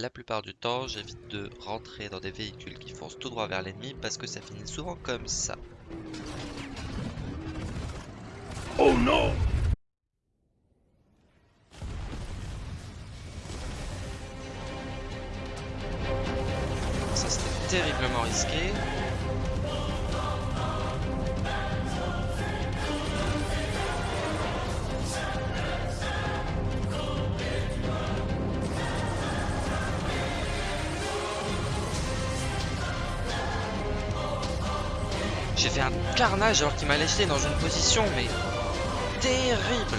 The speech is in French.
La plupart du temps, j'évite de rentrer dans des véhicules qui foncent tout droit vers l'ennemi parce que ça finit souvent comme ça. Oh non Ça c'était terriblement risqué. J'ai fait un carnage alors qu'il m'a laissé dans une position mais terrible